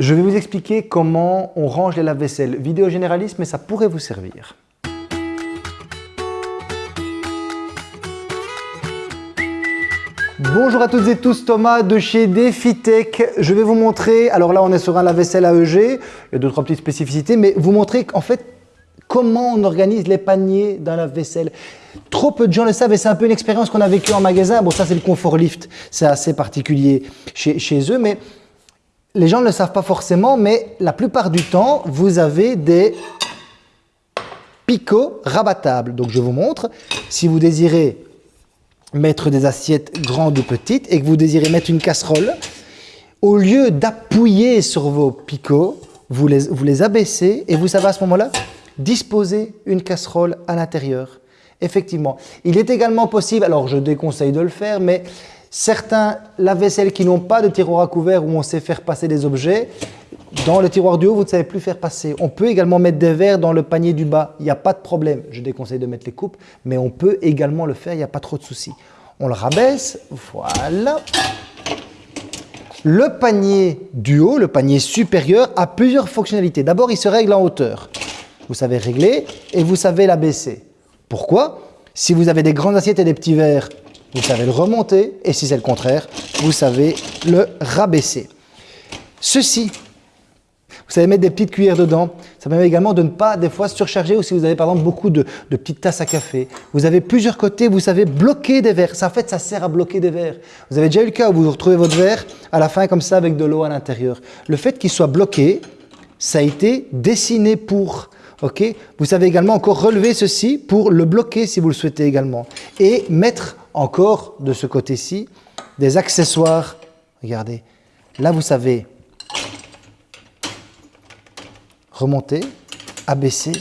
Je vais vous expliquer comment on range les lave-vaisselle. Vidéo généraliste, mais ça pourrait vous servir. Bonjour à toutes et tous, Thomas de chez DefiTech. Je vais vous montrer, alors là on est sur un lave-vaisselle AEG, il y a deux trois petites spécificités, mais vous montrer en fait comment on organise les paniers dans lave-vaisselle. Trop peu de gens le savent et c'est un peu une expérience qu'on a vécue en magasin. Bon ça c'est le confort lift, c'est assez particulier chez eux, mais les gens ne le savent pas forcément, mais la plupart du temps, vous avez des picots rabattables. Donc je vous montre, si vous désirez mettre des assiettes grandes ou petites et que vous désirez mettre une casserole, au lieu d'appuyer sur vos picots, vous les, abaissez et vous savez à ce moment-là disposer une casserole à l'intérieur. Effectivement. Il est également possible, alors je déconseille de le faire, mais certains lave-vaisselle qui n'ont pas de tiroir à couvert où on sait faire passer des objets, dans le tiroir du haut, vous ne savez plus faire passer. On peut également mettre des verres dans le panier du bas. Il n'y a pas de problème. Je déconseille de mettre les coupes, mais on peut également le faire. Il n'y a pas trop de soucis. On le rabaisse. Voilà. Le panier du haut, le panier supérieur, a plusieurs fonctionnalités. D'abord, il se règle en hauteur. Vous savez régler et vous savez l'abaisser. Pourquoi? Si vous avez des grandes assiettes et des petits verres, vous savez le remonter. Et si c'est le contraire, vous savez le rabaisser. Ceci vous savez mettre des petites cuillères dedans. Ça permet également de ne pas des fois surcharger ou si vous avez par exemple beaucoup de, petites tasses à café. Vous avez plusieurs côtés, vous savez bloquer des verres. Ça, en fait, ça sert à bloquer des verres. Vous avez déjà eu le cas où vous retrouvez votre verre à la fin comme ça avec de l'eau à l'intérieur. Le fait qu'il soit bloqué, ça a été dessiné pour. ok? Vous savez également encore relever ceci pour le bloquer si vous le souhaitez également. Et mettre encore de ce côté-ci des accessoires. Regardez, là vous savez remonter, abaisser,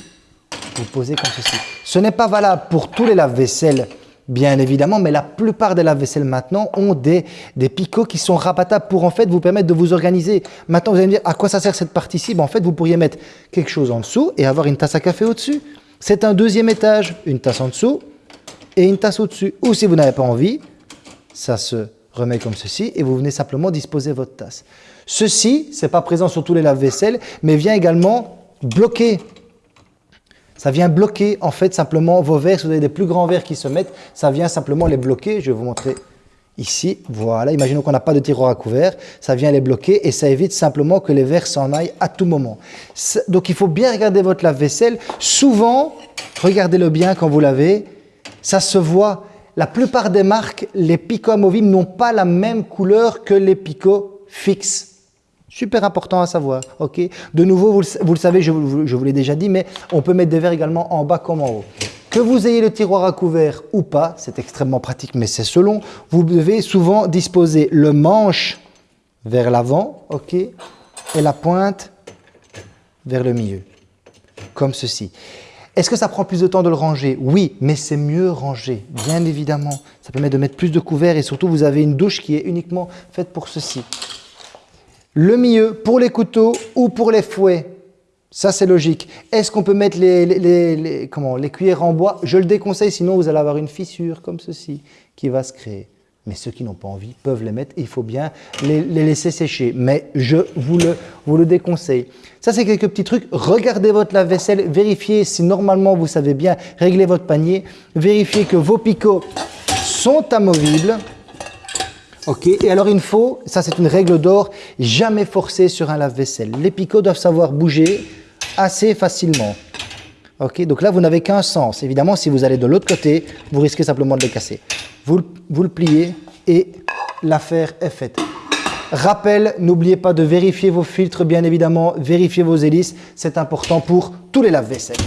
vous posez comme ceci. Ce n'est pas valable pour tous les lave-vaisselle, bien évidemment, mais la plupart des lave-vaisselle maintenant ont des, des picots qui sont rabattables pour en fait vous permettre de vous organiser. Maintenant, vous allez me dire, à quoi ça sert cette partie-ci? Ben, En fait, vous pourriez mettre quelque chose en dessous et avoir une tasse à café au-dessus. C'est un deuxième étage, une tasse en dessous et une tasse au-dessus. Ou si vous n'avez pas envie, ça se remet comme ceci et vous venez simplement disposer votre tasse. Ceci, ce n'est pas présent sur tous les lave-vaisselle, mais vient également bloquer. Ça vient bloquer en fait simplement vos verres. Si vous avez des plus grands verres qui se mettent, ça vient simplement les bloquer. Je vais vous montrer ici. Voilà, imaginons qu'on n'a pas de tiroir à couvert. Ça vient les bloquer et ça évite simplement que les verres s'en aillent à tout moment. Donc il faut bien regarder votre lave-vaisselle. Souvent, regardez-le bien quand vous lavez, ça se voit. La plupart des marques, les picots amovibles n'ont pas la même couleur que les picots fixes. Super important à savoir. ok? De nouveau, vous le, savez, je, vous l'ai déjà dit, mais on peut mettre des verres également en bas comme en haut. Que vous ayez le tiroir à couvert ou pas, c'est extrêmement pratique, mais c'est selon. Vous devez souvent disposer le manche vers l'avant, ok, et la pointe vers le milieu, comme ceci. Est-ce que ça prend plus de temps de le ranger? Oui, mais c'est mieux rangé, bien évidemment. Ça permet de mettre plus de couverts et surtout, vous avez une douche qui est uniquement faite pour ceci. Le milieu pour les couteaux ou pour les fouets? Ça, c'est logique. Est-ce qu'on peut mettre les, comment, les cuillères en bois? Je le déconseille, sinon vous allez avoir une fissure comme ceci qui va se créer. Mais ceux qui n'ont pas envie peuvent les mettre. Il faut bien les, laisser sécher. Mais je vous le, déconseille. Ça, c'est quelques petits trucs. Regardez votre lave-vaisselle. Vérifiez si normalement vous savez bien régler votre panier. Vérifiez que vos picots sont amovibles. Ok, et alors il faut, ça c'est une règle d'or, jamais forcer sur un lave-vaisselle. Les picots doivent savoir bouger assez facilement. Donc là vous n'avez qu'un sens. Évidemment, si vous allez de l'autre côté, vous risquez simplement de les casser. Vous, le pliez et l'affaire est faite. Rappel, n'oubliez pas de vérifier vos filtres, bien évidemment, vérifier vos hélices, c'est important pour tous les lave-vaisselle.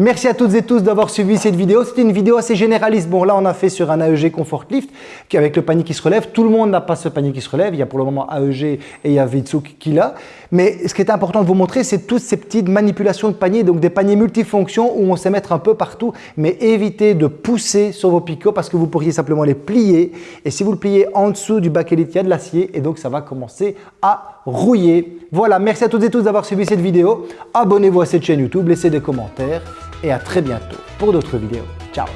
Merci à toutes et tous d'avoir suivi cette vidéo. C'était une vidéo assez généraliste. Bon, là, on a fait sur un AEG Comfort Lift avec le panier qui se relève. Tout le monde n'a pas ce panier qui se relève. Il y a pour le moment AEG et il y a Vitsu qui l'a. Mais ce qui est important de vous montrer, c'est toutes ces petites manipulations de panier, donc des paniers multifonctions où on sait mettre un peu partout, mais évitez de pousser sur vos picots parce que vous pourriez simplement les plier. Et si vous le pliez en dessous du bac il y a de l'acier et donc ça va commencer à rouiller. Voilà, merci à toutes et tous d'avoir suivi cette vidéo. Abonnez-vous à cette chaîne YouTube, laissez des commentaires et à très bientôt pour d'autres vidéos. Ciao